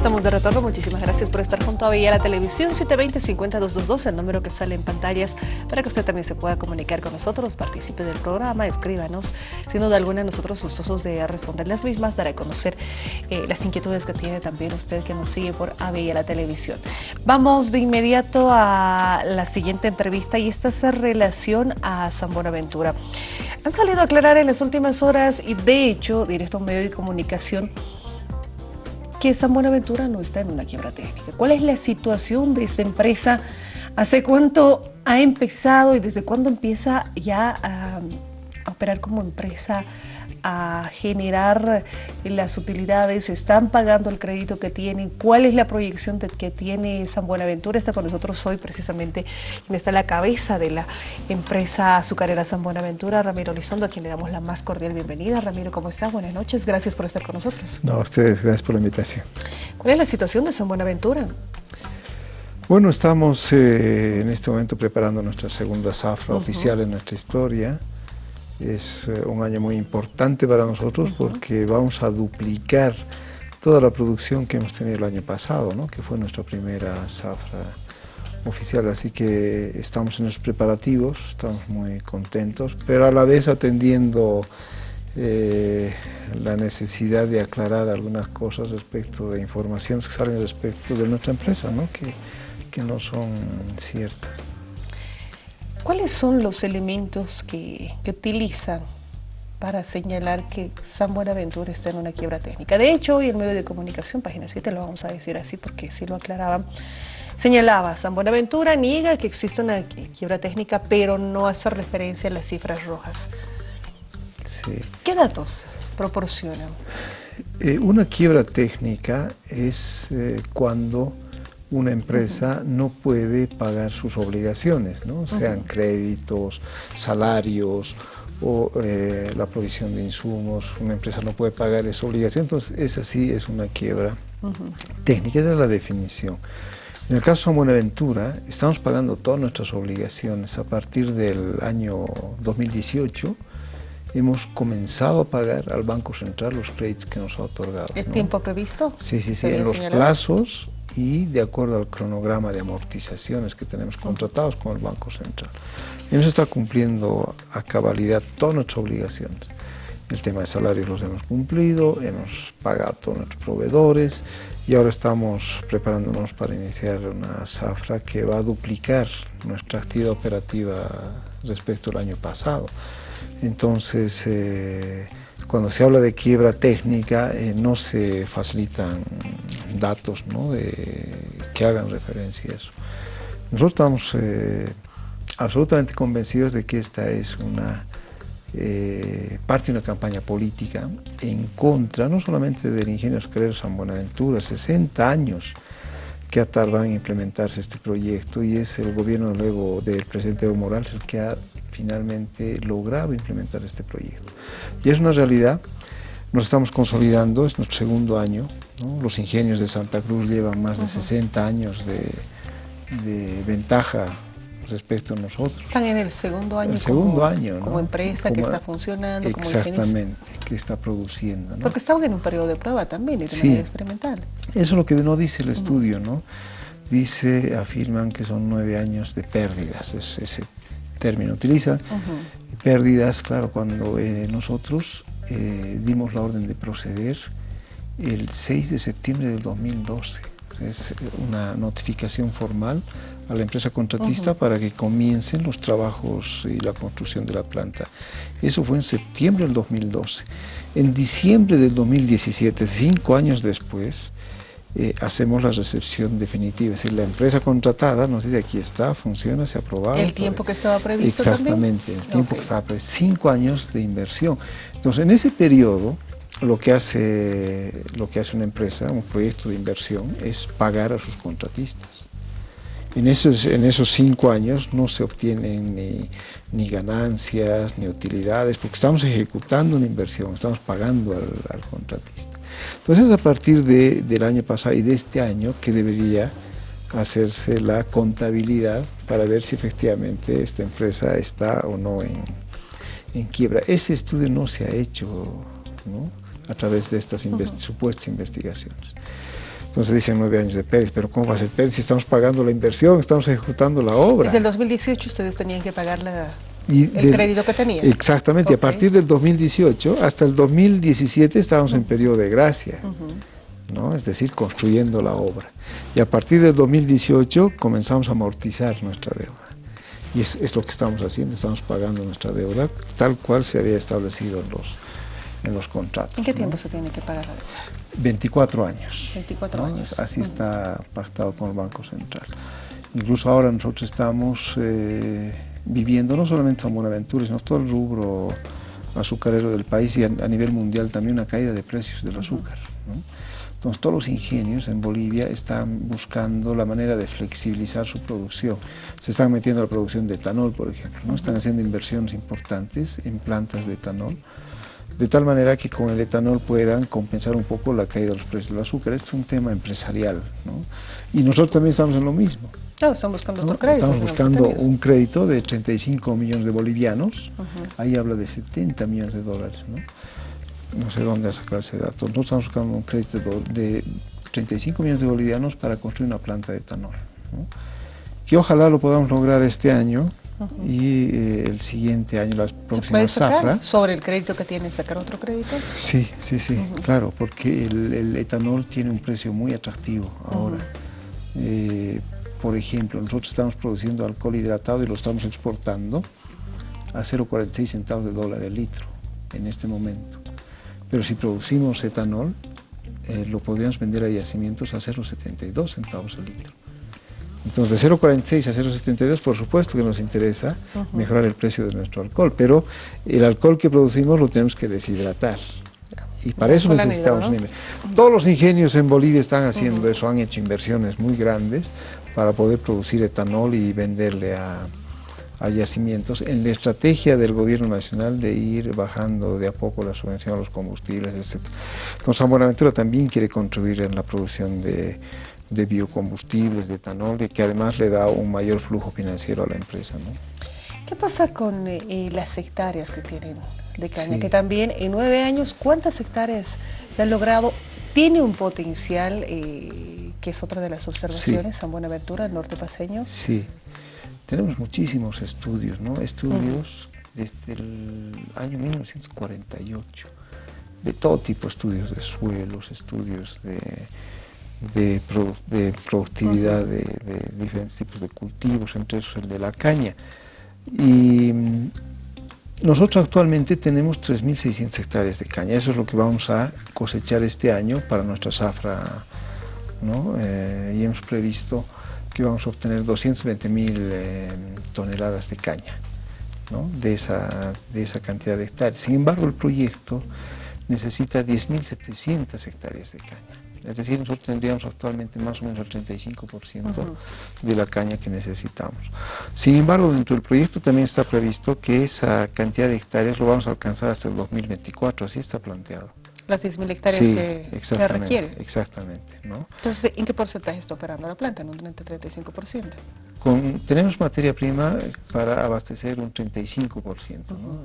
Estamos de retorno, muchísimas gracias por estar junto a Villa la Televisión 720-50222, el número que sale en pantallas para que usted también se pueda comunicar con nosotros, participe del programa, escríbanos. Sin duda alguna, nosotros gustosos de responder las mismas, dar a conocer eh, las inquietudes que tiene también usted que nos sigue por Avella la Televisión. Vamos de inmediato a la siguiente entrevista y esta es en relación a San Buenaventura. Han salido a aclarar en las últimas horas y de hecho, directo a un medio de comunicación, que San Buenaventura no está en una quiebra técnica. ¿Cuál es la situación de esta empresa? ¿Hace cuánto ha empezado y desde cuándo empieza ya a, operar como empresa a generar las utilidades, están pagando el crédito que tienen, cuál es la proyección que tiene San Buenaventura. Está con nosotros hoy precisamente quien está a la cabeza de la empresa azucarera San Buenaventura, Ramiro Lizondo, a quien le damos la más cordial bienvenida. Ramiro, ¿cómo está? Buenas noches, gracias por estar con nosotros. No, a ustedes, gracias por la invitación. ¿Cuál es la situación de San Buenaventura? Bueno, estamos eh, en este momento preparando nuestra segunda zafra oficial en nuestra historia. Es eh, un año muy importante para nosotros porque vamos a duplicar toda la producción que hemos tenido el año pasado, ¿no? que fue nuestra primera zafra oficial, así que estamos en los preparativos, estamos muy contentos, pero a la vez atendiendo eh, la necesidad de aclarar algunas cosas respecto de informaciones que salen respecto de nuestra empresa, ¿no? Que, que no son ciertas. ¿Cuáles son los elementos que, utilizan para señalar que San Buenaventura está en una quiebra técnica? De hecho, hoy el medio de comunicación, página 7, lo vamos a decir así porque sí lo aclaraban, señalaba, San Buenaventura niega que existe una quiebra técnica, pero no hace referencia a las cifras rojas. ¿Qué datos proporcionan? Eh, una quiebra técnica es eh, cuando una empresa no puede pagar sus obligaciones, ¿no? sean créditos, salarios o eh, la provisión de insumos, una empresa no puede pagar esa obligación, entonces esa sí es una quiebra técnica, esa es la definición. En el caso de Buenaventura, estamos pagando todas nuestras obligaciones a partir del año 2018, hemos comenzado a pagar al Banco Central los créditos que nos ha otorgado. ¿El tiempo previsto? Sí, sí, sí, en los plazos y de acuerdo al cronograma de amortizaciones que tenemos contratados con el Banco Central. Nos está cumpliendo a cabalidad todas nuestras obligaciones. El tema de salarios los hemos cumplido, hemos pagado a todos nuestros proveedores y ahora estamos preparándonos para iniciar una zafra que va a duplicar nuestra actividad operativa respecto al año pasado. Entonces, eh, cuando se habla de quiebra técnica, eh, no se facilitan datos que hagan referencia a eso. Nosotros estamos eh, absolutamente convencidos de que esta es una parte de una campaña política en contra no solamente del ingenio azucarero San Buenaventura, 60 años que ha tardado en implementarse este proyecto y es el gobierno luego del presidente Evo Morales el que ha finalmente logrado implementar este proyecto. Y es una realidad, nos estamos consolidando, es nuestro segundo año, los ingenios de Santa Cruz llevan más de 60 años de, ventaja respecto a nosotros. Están en el segundo año, el segundo como, año como empresa que está funcionando, exactamente, que está produciendo. Porque estaban en un periodo de prueba también y de manera experimental. Eso es lo que no dice el estudio, ¿no? Dice, afirman que son nueve años de pérdidas, es ese término utiliza. Pérdidas, claro, cuando eh, nosotros eh, dimos la orden de proceder el 6 de septiembre del 2012. Es una notificación formal a la empresa contratista para que comiencen los trabajos y la construcción de la planta. Eso fue en septiembre del 2012. En diciembre del 2017, cinco años después, eh, hacemos la recepción definitiva. Es decir, la empresa contratada nos dice aquí está, funciona, se ha aprobado. ¿El tiempo que estaba previsto Exactamente, el tiempo que estaba previsto. Cinco años de inversión. Entonces, en ese periodo, lo que, hace, lo que hace una empresa, un proyecto de inversión, es pagar a sus contratistas. En esos, en esos cinco años no se obtienen ni, ni ganancias, ni utilidades, porque estamos ejecutando una inversión, estamos pagando al contratista. Entonces, a partir del año pasado y de este año que debería hacerse la contabilidad para ver si efectivamente esta empresa está o no en, quiebra. Ese estudio no se ha hecho a través de estas supuestas investigaciones. Entonces dicen nueve años de pérdida, pero ¿cómo va a ser pérdida si estamos pagando la inversión, estamos ejecutando la obra? Desde el 2018 ustedes tenían que pagar el crédito que tenían. Exactamente, a partir del 2018 hasta el 2017 estábamos en periodo de gracia, ¿no? es decir, construyendo la obra. Y a partir del 2018 comenzamos a amortizar nuestra deuda. Y es, es lo que estamos haciendo, estamos pagando nuestra deuda tal cual se había establecido en los, en los contratos. ¿En qué tiempo se tiene que pagar la deuda? 24 años. 24 años. Así está pactado con el Banco Central. Incluso ahora nosotros estamos eh, viviendo no solamente San Buenaventura, sino todo el rubro azucarero del país y a, nivel mundial también una caída de precios del azúcar. Entonces todos los ingenios en Bolivia están buscando la manera de flexibilizar su producción. Se están metiendo a la producción de etanol, por ejemplo, ¿no? están haciendo inversiones importantes en plantas de etanol de tal manera que con el etanol puedan compensar un poco la caída de los precios del azúcar. Este es un tema empresarial, ¿no? Y nosotros también estamos en lo mismo. Claro, estamos buscando otro crédito. Estamos buscando un crédito de 35 millones de bolivianos, ahí habla de 70 millones de dólares, ¿no? No sé dónde ha sacado ese dato. Nosotros estamos buscando un crédito de 35 millones de bolivianos para construir una planta de etanol, ¿no? que ojalá lo podamos lograr este año, y eh, el siguiente año, la próxima zafra. ¿Sobre el crédito que tiene, sacar otro crédito? Sí, sí, sí, claro, porque el, etanol tiene un precio muy atractivo ahora. Eh, por ejemplo, nosotros estamos produciendo alcohol hidratado y lo estamos exportando a 0,46 centavos de dólar el litro en este momento. Pero si producimos etanol, eh, lo podríamos vender a yacimientos a 0,72 centavos el litro. Entonces, de 0,46 a 0,72, por supuesto que nos interesa mejorar el precio de nuestro alcohol, pero el alcohol que producimos lo tenemos que deshidratar. Y para eso necesitamos Todos los ingenios en Bolivia están haciendo eso, han hecho inversiones muy grandes para poder producir etanol y venderle a, a yacimientos en la estrategia del gobierno nacional de ir bajando de a poco la subvención a los combustibles, etc. Entonces San Buenaventura también quiere contribuir en la producción de, de biocombustibles, de etanol, y que además le da un mayor flujo financiero a la empresa. ¿no? ¿Qué pasa con eh, eh, las hectáreas que tienen de caña? Que también en nueve años, ¿cuántas hectáreas se han logrado? Tiene un potencial, eh, que es otra de las observaciones, San Buenaventura, el norte paseño. Sí, tenemos muchísimos estudios, ¿no? Estudios desde el año 1948, de todo tipo, estudios de suelos, estudios de de, productividad de, diferentes tipos de cultivos, entre esos el de la caña. Y nosotros actualmente tenemos 3.600 hectáreas de caña, eso es lo que vamos a cosechar este año para nuestra zafra, ¿no? Eh, y hemos previsto que vamos a obtener 220.000 eh, toneladas de caña ¿no? de, esa, de esa cantidad de hectáreas. Sin embargo, el proyecto necesita 10.700 hectáreas de caña. Es decir, nosotros tendríamos actualmente más o menos el 35% de la caña que necesitamos. Sin embargo, dentro del proyecto también está previsto que esa cantidad de hectáreas lo vamos a alcanzar hasta el 2024, así está planteado. Las 10.000 hectáreas que, que, requiere. Exactamente. ¿no? Entonces, ¿en qué porcentaje está operando la planta? ¿En un 30-35%? Con, tenemos materia prima para abastecer un 35% ¿no?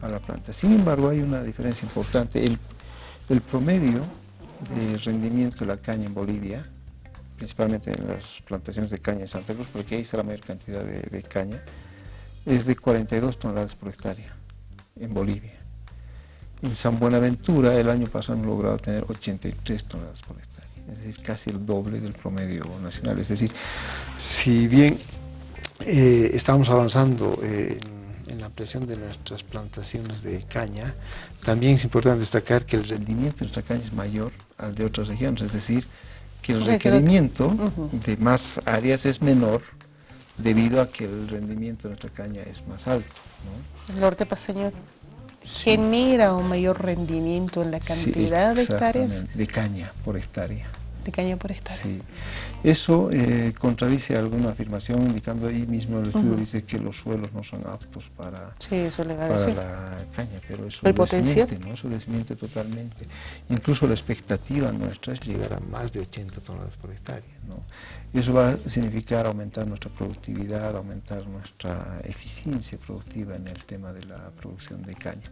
a la planta. Sin embargo, hay una diferencia importante. El, el promedio de rendimiento de la caña en Bolivia, principalmente en las plantaciones de caña en Santa Cruz, porque ahí está la mayor cantidad de, caña, es de 42 toneladas por hectárea en Bolivia. En San Buenaventura el año pasado hemos logrado tener 83 toneladas por hectárea, es decir, casi el doble del promedio nacional. Es decir, si bien eh, estamos avanzando en en la ampliación de nuestras plantaciones de caña, también es importante destacar que el rendimiento de nuestra caña es mayor al de otras regiones, es decir, que el requerimiento de más áreas es menor debido a que el rendimiento de nuestra caña es más alto. El norte paseño genera un mayor rendimiento en la cantidad de hectáreas. De caña por hectárea caña por hectárea. Sí. Eso eh, contradice alguna afirmación, indicando ahí mismo el estudio dice que los suelos no son aptos para, la caña, pero eso desmiente, ¿no? eso desmiente totalmente. Incluso la expectativa nuestra es llegar a más de 80 toneladas por hectárea. ¿no? Eso va a significar aumentar nuestra productividad, aumentar nuestra eficiencia productiva en el tema de la producción de caña.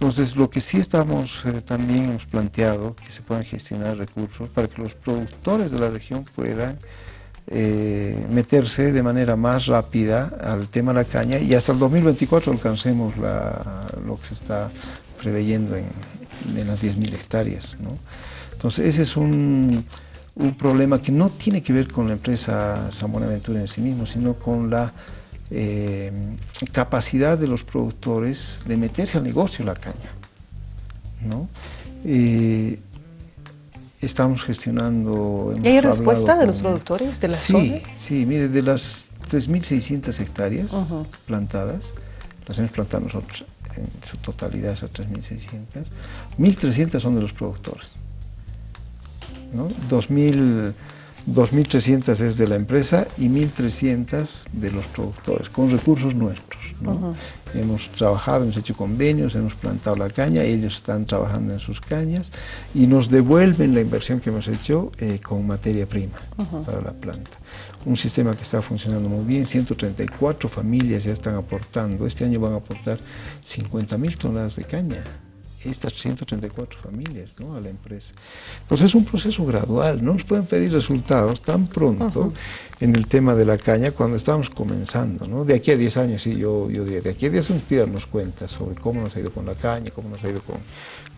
Entonces, lo que sí estamos eh, también hemos planteado, que se puedan gestionar recursos para que los productores de la región puedan eh, meterse de manera más rápida al tema de la caña y hasta el 2024 alcancemos lo que se está preveyendo en, las 10.000 hectáreas. Entonces, ese es un, un, problema que no tiene que ver con la empresa San Buenaventura en sí mismo, sino con la eh, capacidad de los productores de meterse al negocio de la caña. ¿no? Eh, estamos gestionando... ¿Y hay respuesta de los productores de la sí, zona? Sí, mire, de las 3.600 hectáreas plantadas, las hemos plantado nosotros en su totalidad, esas 3.600, 1.300 son de los productores. ¿no? 2.000 2.300 es de la empresa y 1.300 de los productores, con recursos nuestros. Hemos trabajado, hemos hecho convenios, hemos plantado la caña, ellos están trabajando en sus cañas y nos devuelven la inversión que hemos hecho eh, con materia prima para la planta. Un sistema que está funcionando muy bien, 134 familias ya están aportando, este año van a aportar 50.000 toneladas de caña estas 134 familias ¿no? a la empresa. Pues es un proceso gradual, no nos pueden pedir resultados tan pronto en el tema de la caña cuando estamos comenzando. ¿no? De aquí a 10 años, sí, yo, yo diría, de aquí a 10 años darnos cuenta sobre cómo nos ha ido con la caña, cómo nos ha ido con,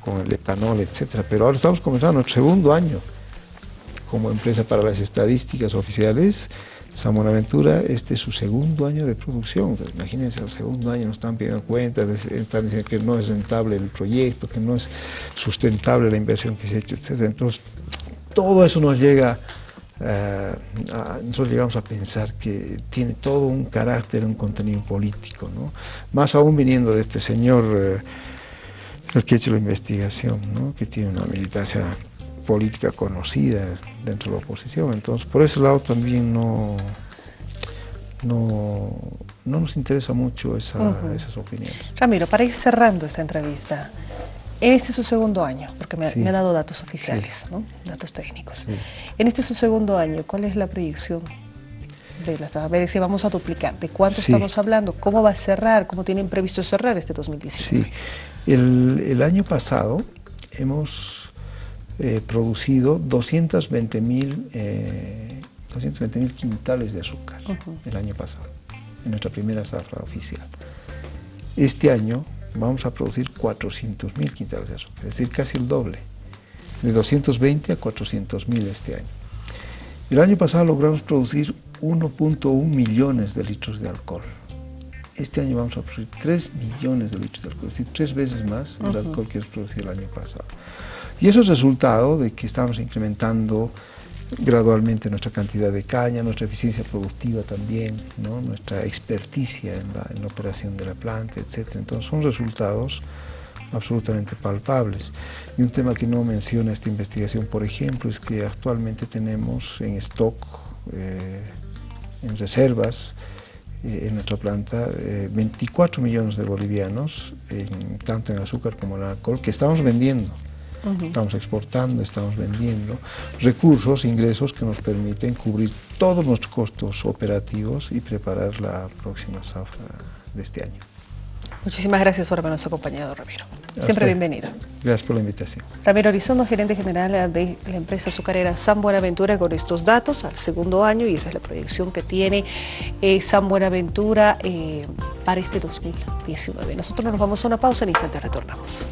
con el etanol, etcétera. Pero ahora estamos comenzando nuestro segundo año como empresa para las estadísticas oficiales San Buenaventura, este es su segundo año de producción. imagínense, el segundo año nos están pidiendo cuentas, están diciendo que no es rentable el proyecto, que no es sustentable la inversión que se ha hecho, etc. Entonces, todo eso nos llega, eh, nosotros llegamos a pensar que tiene todo un carácter, un contenido político, ¿no? Más aún viniendo de este señor, eh, el que ha hecho la investigación, ¿no? que tiene una militancia política conocida dentro de la oposición. Entonces, por ese lado también no, no, no nos interesa mucho esas opiniones. Ramiro, para ir cerrando esta entrevista, este es su segundo año, porque me, ha dado datos oficiales, ¿no? datos técnicos. En este es su segundo año, ¿cuál es la proyección de las A ver si vamos a duplicar. ¿De cuánto estamos hablando? ¿Cómo va a cerrar? ¿Cómo tienen previsto cerrar este 2019? Sí, el, el año pasado hemos eh, producido 220 mil eh, quintales de azúcar el año pasado, en nuestra primera zafra oficial. Este año vamos a producir 400 mil quintales de azúcar, es decir, casi el doble, de 220 a 400 mil este año. El año pasado logramos producir 1.1 millones de litros de alcohol. Este año vamos a producir 3 millones de litros de alcohol, es decir, tres veces más el alcohol que producido el año pasado. Y eso es resultado de que estamos incrementando gradualmente nuestra cantidad de caña, nuestra eficiencia productiva también, nuestra experticia en la, operación de la planta, etc. Entonces son resultados absolutamente palpables. Y un tema que no menciona esta investigación, por ejemplo, es que actualmente tenemos en stock, eh, en reservas, eh, en nuestra planta, 24 eh, millones de bolivianos, tanto en azúcar como en alcohol, que estamos vendiendo. Estamos exportando, estamos vendiendo recursos, ingresos que nos permiten cubrir todos nuestros costos operativos y preparar la próxima zafra de este año. Muchísimas gracias por habernos acompañado, Ramiro. Siempre bienvenido. Gracias por la invitación. Ramiro Arizondo, gerente general de la empresa azucarera San Buenaventura, con estos datos al segundo año, y esa es la proyección que tiene eh, San Buenaventura eh, para este 2019. Nosotros nos vamos a una pausa, en instante retornamos.